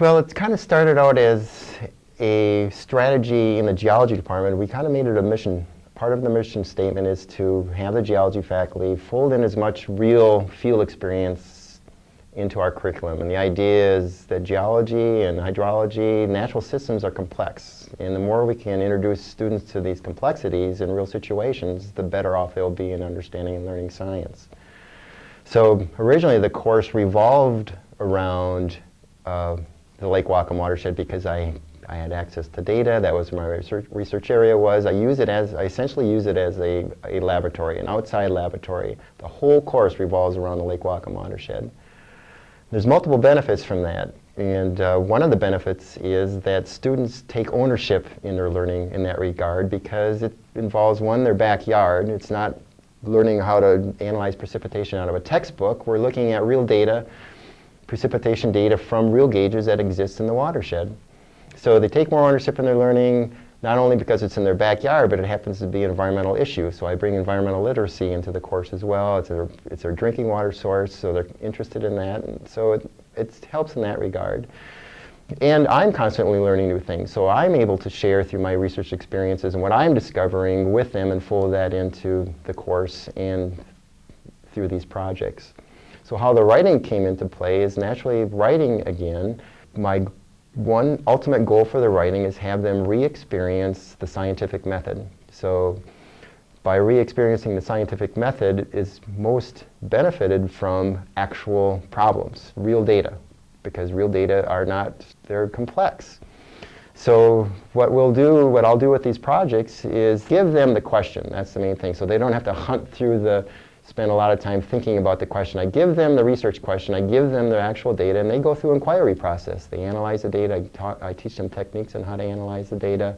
Well, it kind of started out as a strategy in the geology department. We kind of made it a mission. Part of the mission statement is to have the geology faculty fold in as much real field experience into our curriculum. And the idea is that geology and hydrology, natural systems are complex. And the more we can introduce students to these complexities in real situations, the better off they'll be in understanding and learning science. So originally the course revolved around uh, the Lake Whatcom watershed because I, I had access to data. That was my research, research area was. I use it as, I essentially use it as a, a laboratory, an outside laboratory. The whole course revolves around the Lake Whatcom watershed. There's multiple benefits from that. And uh, one of the benefits is that students take ownership in their learning in that regard because it involves, one, their backyard. It's not learning how to analyze precipitation out of a textbook. We're looking at real data precipitation data from real gauges that exist in the watershed. So they take more ownership in their learning, not only because it's in their backyard, but it happens to be an environmental issue. So I bring environmental literacy into the course as well. It's their, it's their drinking water source, so they're interested in that. And so it, it helps in that regard. And I'm constantly learning new things, so I'm able to share through my research experiences and what I'm discovering with them and fold that into the course and through these projects. So how the writing came into play is naturally writing again. My one ultimate goal for the writing is have them re-experience the scientific method. So by re-experiencing the scientific method is most benefited from actual problems, real data, because real data are not, they're complex. So what we'll do, what I'll do with these projects is give them the question. That's the main thing. So they don't have to hunt through the spend a lot of time thinking about the question. I give them the research question, I give them the actual data, and they go through inquiry process. They analyze the data, I, taught, I teach them techniques on how to analyze the data.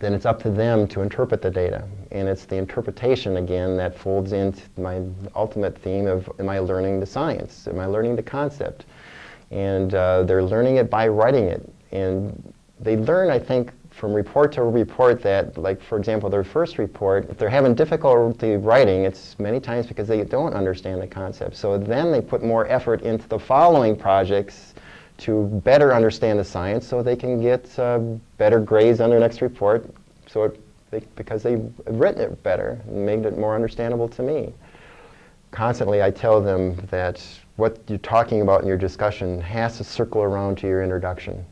Then it's up to them to interpret the data. And it's the interpretation, again, that folds into my ultimate theme of, am I learning the science? Am I learning the concept? And uh, they're learning it by writing it. And they learn, I think, from report to report that, like for example, their first report, if they're having difficulty writing, it's many times because they don't understand the concept. So then they put more effort into the following projects to better understand the science so they can get uh, better grades on their next report so it, they, because they've written it better and made it more understandable to me. Constantly I tell them that what you're talking about in your discussion has to circle around to your introduction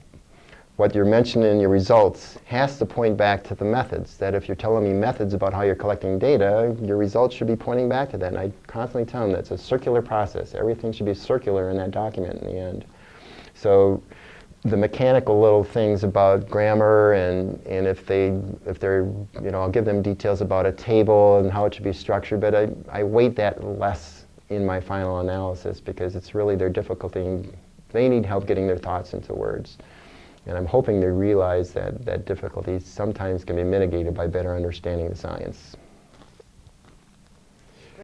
what you're mentioning in your results has to point back to the methods. That if you're telling me methods about how you're collecting data, your results should be pointing back to that. And I constantly tell them that it's a circular process. Everything should be circular in that document in the end. So the mechanical little things about grammar and, and if they, if they're, you know, I'll give them details about a table and how it should be structured, but I, I weight that less in my final analysis because it's really their difficulty. They need help getting their thoughts into words. And I'm hoping they realize that, that difficulties sometimes can be mitigated by better understanding the science.